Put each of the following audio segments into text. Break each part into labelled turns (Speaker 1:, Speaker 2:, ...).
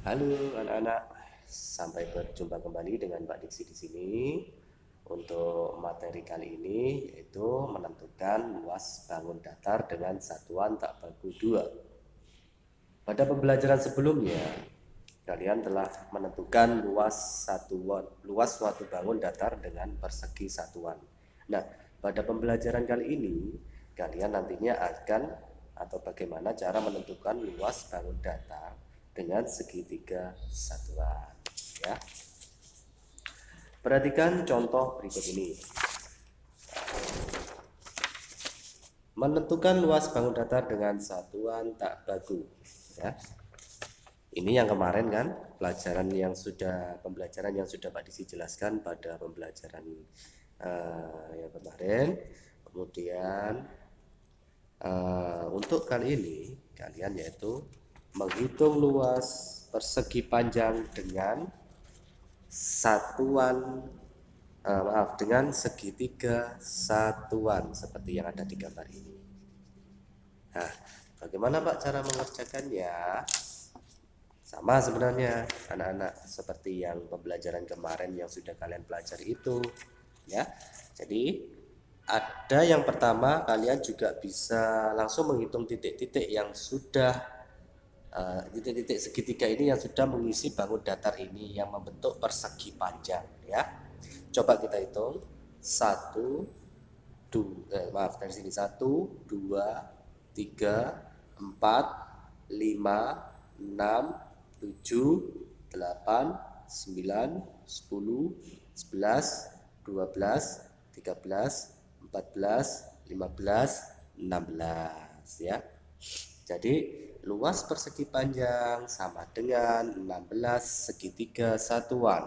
Speaker 1: Halo anak-anak, sampai berjumpa kembali dengan Mbak Diksi di sini. Untuk materi kali ini yaitu menentukan luas bangun datar dengan satuan tak baku dua. Pada pembelajaran sebelumnya, kalian telah menentukan luas satuan, luas suatu bangun datar dengan persegi satuan. Nah, pada pembelajaran kali ini, kalian nantinya akan atau bagaimana cara menentukan luas bangun datar dengan segitiga satuan ya. Perhatikan contoh berikut ini. Menentukan luas bangun datar dengan satuan tak baku ya. Ini yang kemarin kan pelajaran yang sudah pembelajaran yang sudah Pak Disi jelaskan pada pembelajaran uh, yang kemarin. Kemudian uh, untuk kali ini kalian yaitu menghitung luas persegi panjang dengan satuan uh, maaf dengan segitiga satuan seperti yang ada di gambar ini. Nah, bagaimana Pak cara mengerjakannya? Sama sebenarnya anak-anak seperti yang pembelajaran kemarin yang sudah kalian pelajari itu ya. Jadi ada yang pertama kalian juga bisa langsung menghitung titik-titik yang sudah Eh, titik-titik uh, segitiga ini yang sudah mengisi bangun datar ini yang membentuk persegi panjang ya. Coba kita hitung. Satu dua eh, maaf dari sini. Satu dua tiga empat lima enam tujuh delapan sembilan sepuluh sebelas dua belas tiga belas empat belas lima belas enam belas ya jadi luas persegi panjang sama dengan 16 segitiga satuan.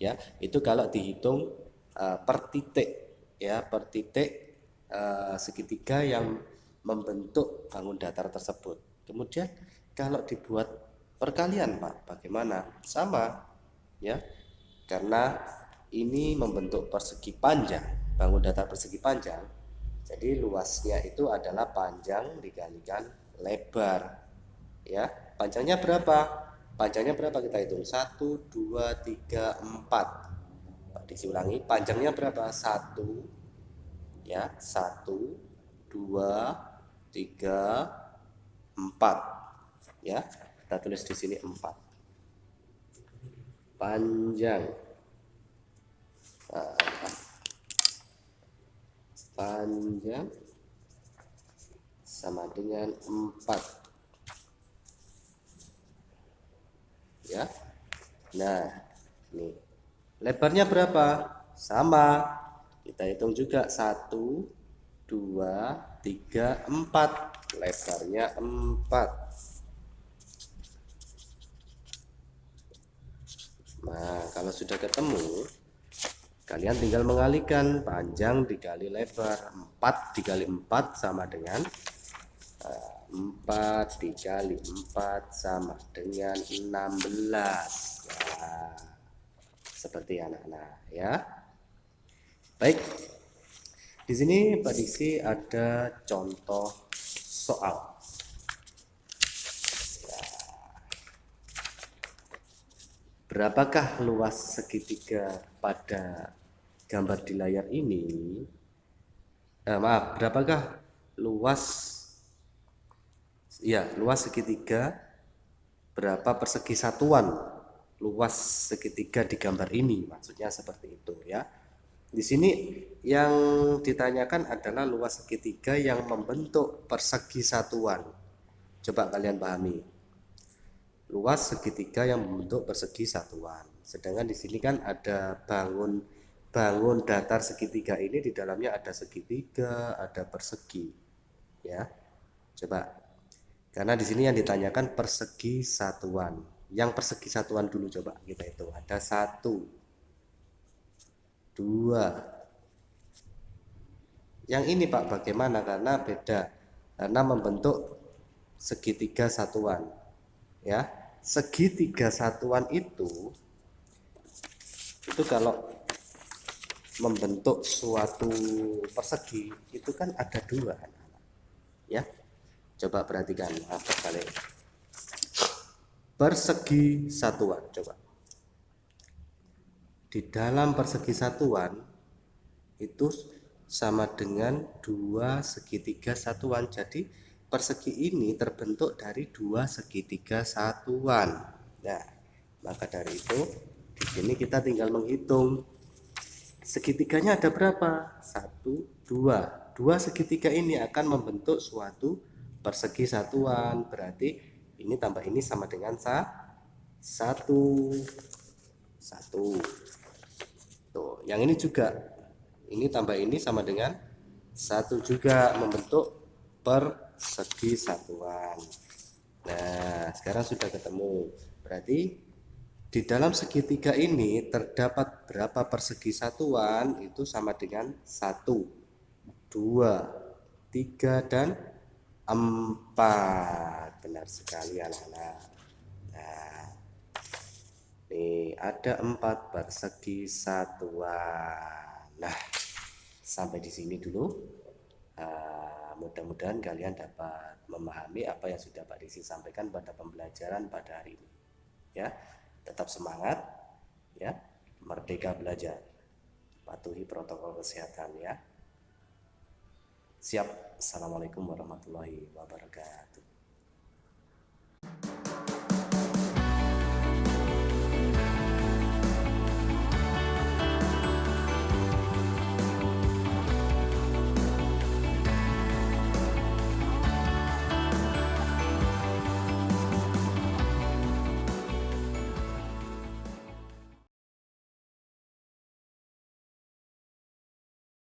Speaker 1: Ya itu kalau dihitung uh, per titik ya per titik uh, segitiga yang membentuk bangun datar tersebut. Kemudian kalau dibuat perkalian Pak bagaimana? Sama ya karena ini membentuk persegi panjang bangun datar persegi panjang jadi luasnya itu adalah panjang dikalikan lebar ya. Panjangnya berapa? Panjangnya berapa kita hitung? 1 2 3 4 disiulangi panjangnya berapa? 1 ya 1 2 3 4 ya. Kita tulis di sini 4 panjang. Nah, panjang sama dengan 4 ya. Nah ini lebarnya berapa? Sama. Kita hitung juga. 1 2 3 4 lebarnya 4 nah kalau sudah ketemu kalian tinggal mengalihkan. Panjang dikali lebar. 4 dikali 4 sama dengan 4 dikali 4 sama dengan 16 ya, seperti anak-anak ya. Baik di sini Pak Diksi ada contoh soal. Ya. berapakah luas segitiga pada gambar di layar ini? Eh, maaf berapakah luas ya luas segitiga berapa persegi satuan? Luas segitiga di gambar ini maksudnya seperti itu ya. Di sini yang ditanyakan adalah luas segitiga yang membentuk persegi satuan. Coba kalian pahami. Luas segitiga yang membentuk persegi satuan. Sedangkan di sini kan ada bangun bangun datar segitiga ini di dalamnya ada segitiga ada persegi ya. Coba karena di sini yang ditanyakan persegi satuan. Yang persegi satuan dulu coba kita itu Ada satu, dua. Yang ini Pak bagaimana? Karena beda. Karena membentuk segitiga satuan. Ya, segitiga satuan itu itu kalau membentuk suatu persegi itu kan ada dua ya Coba perhatikan apa kali. persegi satuan coba. Di dalam persegi satuan itu sama dengan dua segitiga satuan. Jadi persegi ini terbentuk dari dua segitiga satuan. Nah maka dari itu di sini kita tinggal menghitung. Segitiganya ada berapa? Satu dua. Dua segitiga ini akan membentuk suatu persegi satuan. Berarti ini tambah ini sama dengan sa satu. Satu. Tuh yang ini juga. Ini tambah ini sama dengan satu juga membentuk persegi satuan. Nah sekarang sudah ketemu. Berarti di dalam segitiga ini terdapat berapa persegi satuan? Itu sama dengan satu dua tiga dan empat benar sekali anak-anak nah ini ada empat persegi satuan Nah, sampai di sini dulu. Uh, Mudah-mudahan kalian dapat memahami apa yang sudah Pak Desi sampaikan pada pembelajaran pada hari ini. Ya, tetap semangat, ya, merdeka belajar, patuhi protokol kesehatan ya. Siap. Assalamualaikum warahmatullahi wabarakatuh.